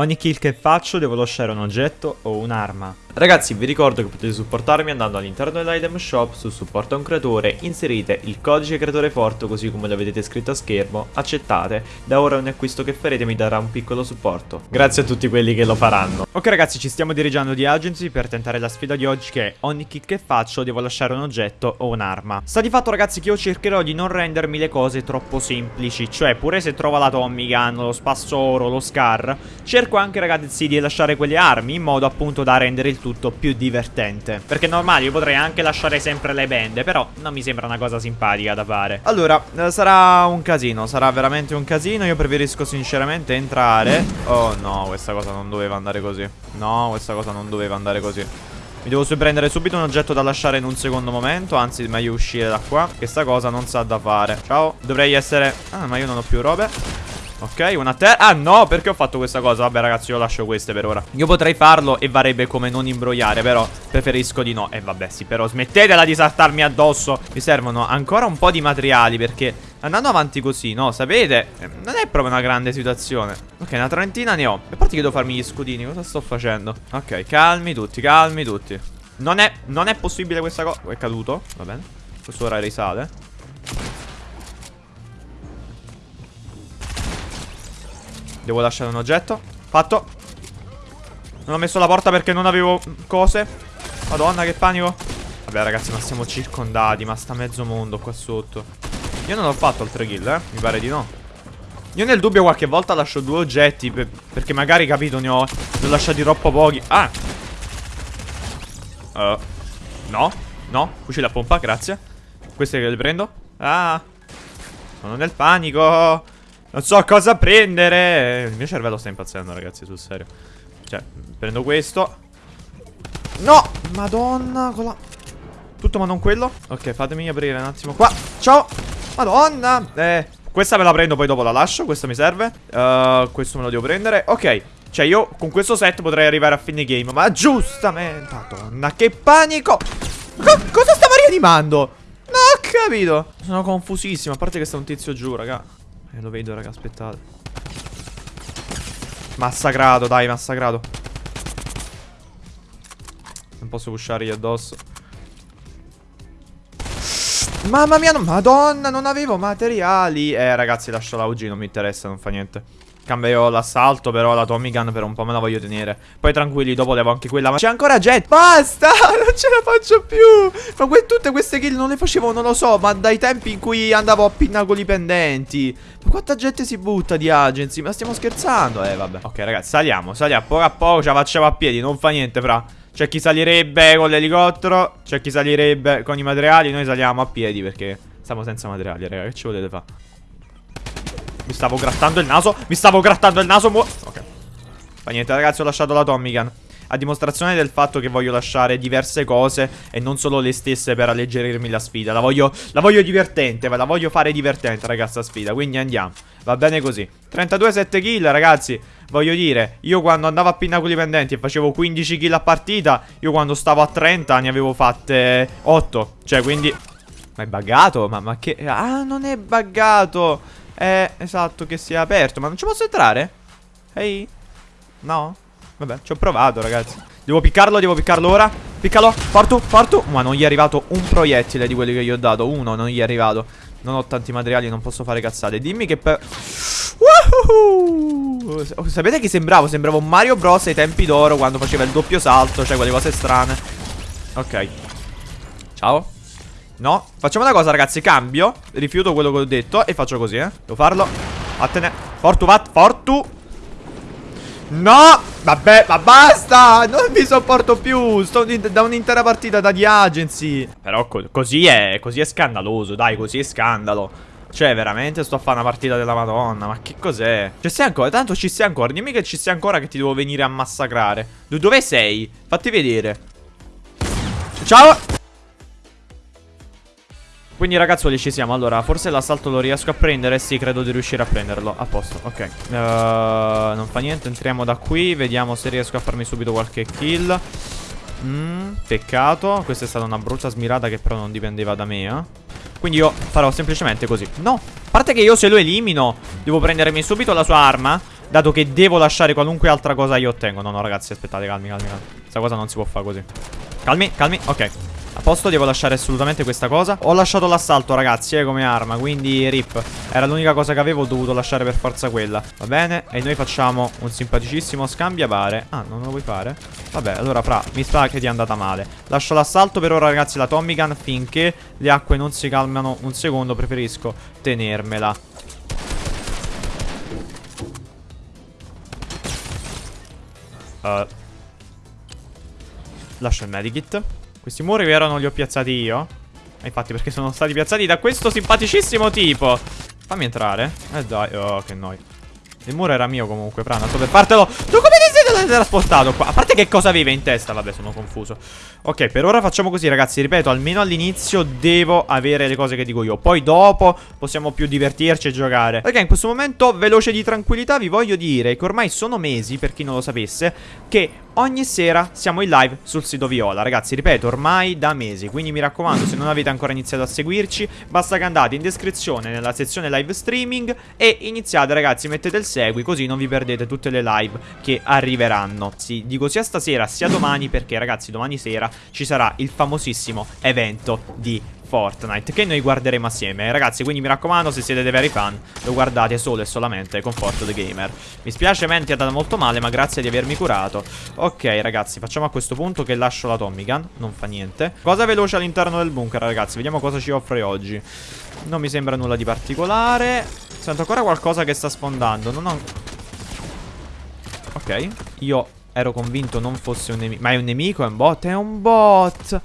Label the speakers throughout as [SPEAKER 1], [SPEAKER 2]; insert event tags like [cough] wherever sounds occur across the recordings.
[SPEAKER 1] Ogni kill che faccio devo lasciare un oggetto o un'arma. Ragazzi vi ricordo che potete supportarmi andando all'interno dell'item shop su supporta un creatore, inserite il codice creatore forte così come lo vedete scritto a schermo, accettate, da ora ogni acquisto che farete mi darà un piccolo supporto. Grazie a tutti quelli che lo faranno. Ok ragazzi ci stiamo dirigendo di agency per tentare la sfida di oggi che ogni kill che faccio devo lasciare un oggetto o un'arma. Sta di fatto ragazzi che io cercherò di non rendermi le cose troppo semplici, cioè pure se trovo la Tommy Gun, lo spassoro, lo Scar, cerco anche ragazzi di lasciare quelle armi in modo appunto da rendere il tutto tutto più divertente. Perché normale io potrei anche lasciare sempre le bende Però non mi sembra una cosa simpatica da fare. Allora, eh, sarà un casino Sarà veramente un casino. Io preferisco sinceramente entrare. [laughs] Oh no, questa cosa non doveva andare così. No, questa cosa non doveva andare così. Mi devo prendere subito un oggetto da lasciare in un secondo momento Anzi, meglio uscire da qua Questa cosa non sa da fare. Ciao Dovrei essere... Ah, ma io non ho più robe Ok, una terra Ah no, perché ho fatto questa cosa? Vabbè ragazzi, io lascio queste per ora. Io potrei farlo e varrebbe come non imbrogliare Però preferisco di no. E eh, vabbè sì, però smettetela di saltarmi addosso. Mi servono ancora un po' di materiali Perché andando avanti così, no, sapete eh, Non è proprio una grande situazione. Ok, una trentina ne ho. E parte che devo farmi gli scudini, cosa sto facendo? Ok, calmi tutti, calmi tutti. Non è, non è possibile questa cosa È caduto, va bene. Questo ora risale Devo lasciare un oggetto. Fatto. Non ho messo la porta perché non avevo cose. Madonna che panico. Vabbè ragazzi ma siamo circondati Ma sta mezzo mondo qua sotto. Io non ho fatto altre kill eh. Mi pare di no. Io nel dubbio qualche volta lascio due oggetti per, Perché magari capito ne ho, ne ho lasciati troppo pochi. Ah! Uh, No. No. Fucile a pompa grazie. Queste che le prendo. Ah! Sono nel panico non so cosa prendere. Il mio cervello sta impazzendo ragazzi sul serio. Cioè prendo questo. No! Madonna con la... Tutto ma non quello? Ok fatemi aprire un attimo qua. Ciao! Madonna! Eh Questa me la prendo poi dopo la lascio. Questa mi serve. Uh, Questo me lo devo prendere. Ok. Cioè io con questo set potrei arrivare a fine game Ma giustamente. Madonna che panico! Co Cosa stava rianimando? Non ho capito. Sono confusissimo A parte che sta un tizio giù raga eh, lo vedo, raga, aspettate. Massacrato, dai, massacrato. Non posso pushare io addosso. Mamma mia, no, madonna, non avevo materiali. Eh, ragazzi, lascio la UG, non mi interessa, non fa niente. Cambio l'assalto però la Tommy Gun per un po' me la voglio tenere. Poi tranquilli dopo levo anche quella Ma c'è ancora Jet. Basta [laughs] non ce la faccio più. Ma que tutte queste kill non le facevo non lo so Ma dai tempi in cui andavo a pinnacoli pendenti. Ma quanta gente si butta di agency? Ma stiamo scherzando? Eh vabbè. Ok ragazzi saliamo Saliamo poco a poco Ce la facciamo a piedi Non fa niente fra. C'è chi salirebbe con l'elicottero C'è chi salirebbe con i materiali Noi saliamo a piedi perché Stiamo senza materiali raga Che ci volete fare mi stavo grattando il naso Mi stavo grattando il naso Ok Fa niente ragazzi ho lasciato la Tommy a dimostrazione del fatto che voglio lasciare diverse cose e non solo le stesse per alleggerirmi la sfida. La voglio, la voglio divertente, la voglio fare divertente, ragazza, sfida. Quindi andiamo. Va bene così. 32-7 kill, ragazzi. Voglio dire, io quando andavo a pinnacoli pendenti e facevo 15 kill a partita, io quando stavo a 30 ne avevo fatte 8. Cioè, quindi... Ma è buggato? Ma, ma che... Ah, non è buggato! Eh, esatto, che sia aperto. Ma non ci posso entrare? Ehi? No? Vabbè, ci ho provato, ragazzi. Devo piccarlo, devo piccarlo ora. Piccalo, fortu, fortu. Ma non gli è arrivato un proiettile di quelli che gli ho dato. Uno non gli è arrivato. Non ho tanti materiali, non posso fare cazzate. Dimmi che per... Woohoo! Sapete che sembravo? Sembravo Mario Bros ai tempi d'oro quando faceva il doppio salto, cioè quelle cose strane. Ok. Ciao. No? Facciamo una cosa ragazzi. Cambio Rifiuto quello che ho detto E faccio così eh. Devo farlo. Vattene. Fortu vat Fortu. No! Vabbè Ma basta! Non mi sopporto più. Sto da un'intera partita da di agency. Però co così è Così è scandaloso Dai così è scandalo. Cioè, veramente sto a fare una partita della madonna Ma che cos'è? Ci sei ancora? Tanto ci sei ancora. Dimmi che ci sei ancora che ti devo venire a massacrare. Dove sei? Fatti vedere. Ciao quindi ragazzuoli ci siamo. Allora forse l'assalto lo riesco a prendere? Sì credo di riuscire a prenderlo. A posto ok. Uh, Non fa niente Entriamo da qui. Vediamo se riesco a farmi subito qualche kill. Mm, Peccato. Questa è stata una brutta smirata Che però non dipendeva da me eh? Quindi io farò semplicemente così. No A parte che io se lo elimino Devo prendermi subito la sua arma Dato che devo lasciare qualunque altra cosa io ottengo. No no ragazzi aspettate calmi calmi calmi. Questa cosa non si può fare così. Calmi calmi ok a posto, devo lasciare assolutamente questa cosa. Ho lasciato l'assalto ragazzi, eh, come arma Quindi rip. Era l'unica cosa che avevo, dovuto lasciare per forza quella. Va bene, e noi facciamo un simpaticissimo scambiapare Ah, non lo vuoi fare? Vabbè, allora fra, mi sa che ti è andata male. Lascio l'assalto per ora ragazzi, la Tommy Gun Finché le acque non si calmano un secondo Preferisco tenermela. Uh, Lascio il medikit questi muri vero non li ho piazzati io. Eh, Infatti perché sono stati piazzati da questo simpaticissimo tipo. Fammi entrare. Eh dai, oh che noi. Il muro era mio comunque, Prana, sto per fartelo. Tu come ti sei trasportato qua? A parte che cosa aveva in testa, vabbè sono confuso. Ok, per ora facciamo così ragazzi. Ripeto, almeno all'inizio devo avere le cose che dico io. Poi dopo possiamo più divertirci e giocare. Ok, in questo momento veloce di tranquillità vi voglio dire Che ormai sono mesi, per chi non lo sapesse Che ogni sera siamo in live sul sito Viola. Ragazzi, ripeto, ormai da mesi Quindi mi raccomando, se non avete ancora iniziato a seguirci Basta che andate in descrizione nella sezione live streaming E iniziate ragazzi, mettete il segui Così non vi perdete tutte le live che arriveranno. Sì, dico sia stasera sia domani Perché ragazzi, domani sera ci sarà il famosissimo evento di Fortnite Che noi guarderemo assieme. Ragazzi quindi mi raccomando se siete dei veri fan Lo guardate solo e solamente con Forto the Gamer. Mi spiace Menti è andata molto male ma grazie di avermi curato. Ok ragazzi facciamo a questo punto che lascio la Tommy Gun Non fa niente. Cosa veloce all'interno del bunker ragazzi? Vediamo cosa ci offre oggi. Non mi sembra nulla di particolare. Sento ancora qualcosa che sta sfondando Non ho... Ok Io ero convinto non fosse un nemico Ma è un nemico? È un bot? È un bot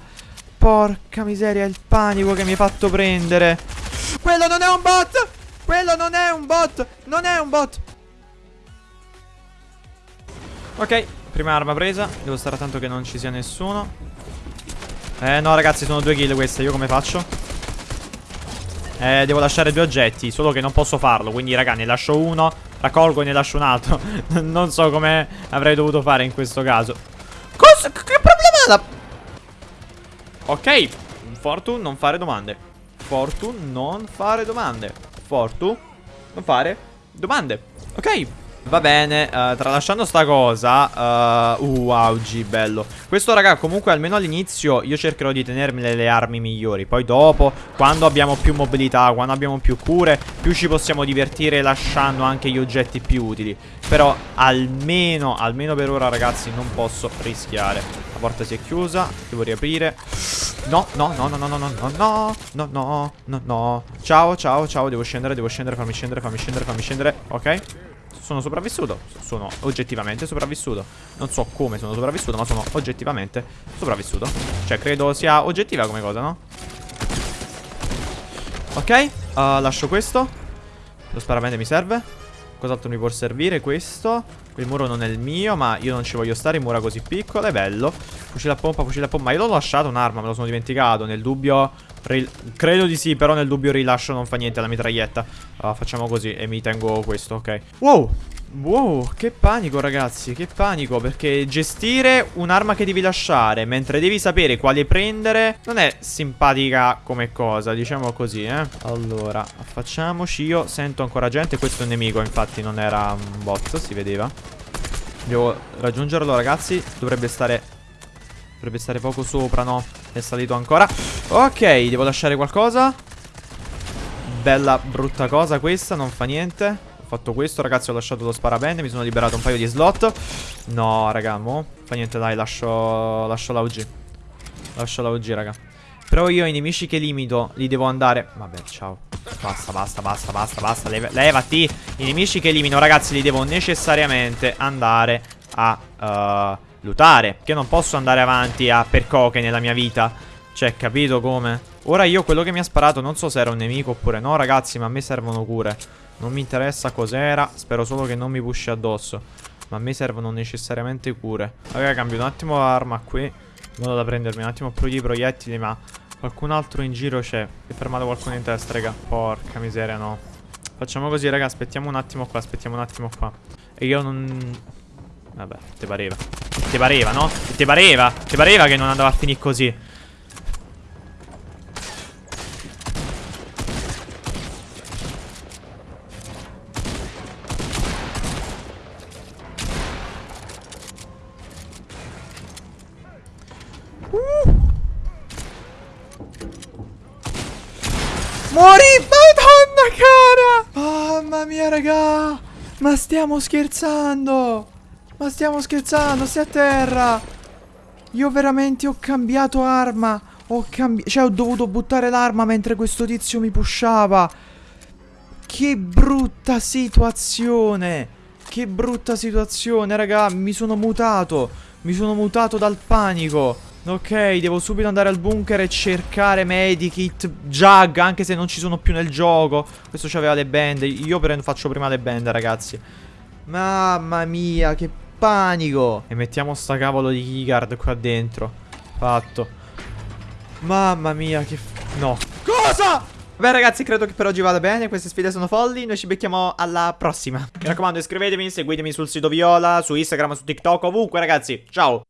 [SPEAKER 1] Porca miseria, il panico che mi hai fatto prendere. Quello non è un bot! Quello non è un bot! Non è un bot! Ok, prima arma presa. Devo stare attento che non ci sia nessuno. Eh no ragazzi, sono due kill queste. Io come faccio? Eh, devo lasciare due oggetti. Solo che non posso farlo. Quindi raga, ne lascio uno, raccolgo e ne lascio un altro. [laughs] non so come avrei dovuto fare in questo caso. Cosa? Che problema. Ok, Fortune non fare domande. Fortune non fare domande. Fortune non fare domande. Ok, Va bene, uh, tralasciando sta cosa uh, uh, wow, G, bello Questo raga, comunque almeno all'inizio Io cercherò di tenermi le armi migliori Poi dopo, quando abbiamo più mobilità Quando abbiamo più cure Più ci possiamo divertire lasciando anche gli oggetti più utili Però almeno, almeno per ora ragazzi Non posso rischiare La porta si è chiusa, devo riaprire No, no, no, no, no, no, no, no, no, no, no, no, no Ciao, ciao, ciao, devo scendere, devo scendere, fammi scendere, fammi scendere, fammi scendere Ok sono sopravvissuto Sono oggettivamente sopravvissuto Non so come sono sopravvissuto Ma sono oggettivamente sopravvissuto Cioè credo sia oggettiva come cosa no? Ok uh, Lascio questo Lo sparavente mi serve Cos'altro mi può servire? Questo Il muro non è il mio Ma io non ci voglio stare in mura così piccole Bello Fucile a pompa Fucile a pompa. Ma io l'ho lasciato un'arma Me lo sono dimenticato. Nel dubbio Credo di sì, però nel dubbio rilascio non fa niente la mitraglietta. Uh, facciamo così e mi tengo questo, ok. Wow, Wow, che panico ragazzi, che panico Perché gestire un'arma che devi lasciare Mentre devi sapere quale prendere Non è simpatica come cosa, diciamo così eh. Allora, facciamoci Io sento ancora gente, questo è un nemico Infatti non era un bot, si vedeva. Devo raggiungerlo ragazzi Dovrebbe stare Dovrebbe stare poco sopra, no? È salito ancora. Ok, devo lasciare qualcosa. Bella brutta cosa questa, non fa niente. Ho fatto questo, ragazzi, ho lasciato lo sparabende Mi sono liberato un paio di slot. No, raga, mo Fa niente, dai, lascio, lascio la UG Lascio la UG, raga. Però io i nemici che limito li devo andare. Vabbè, ciao. Basta, basta, basta, basta, basta. Leva Levati. I nemici che elimino, ragazzi, li devo necessariamente andare a uh, lootare Che non posso andare avanti a percoche nella mia vita. Cioè, capito come? Ora io quello che mi ha sparato non so se era un nemico oppure no, ragazzi Ma a me servono cure. Non mi interessa cos'era Spero solo che non mi pushi addosso. Ma a me servono necessariamente cure. Raga cambio un attimo l'arma qui. Modo da prendermi un attimo più di proiettili Ma qualcun altro in giro c'è. È fermato qualcuno in testa raga. Porca miseria no. Facciamo così raga Aspettiamo un attimo qua Aspettiamo un attimo qua. E io non... Vabbè Ti pareva te pareva, no? Te pareva, te pareva che non andava a finire così? Uh. Morì, madonna cara! Mamma mia raga! Ma stiamo scherzando! Ma stiamo scherzando, stai a terra! Io veramente ho cambiato arma! Ho cambiato... Cioè, ho dovuto buttare l'arma mentre questo tizio mi pushava! Che brutta situazione! Che brutta situazione, raga! Mi sono mutato! Mi sono mutato dal panico! Ok, devo subito andare al bunker e cercare medikit, jug, anche se non ci sono più nel gioco. Questo c'aveva le bende. Io faccio prima le bende, ragazzi. Mamma mia, che panico. E mettiamo sta cavolo di keycard qua dentro. Fatto. Mamma mia, che... No. Cosa? Beh ragazzi credo che per oggi vada bene Queste sfide sono folli Noi ci becchiamo alla prossima Mi raccomando iscrivetevi Seguitemi sul sito Viola Su Instagram, su TikTok Ovunque ragazzi Ciao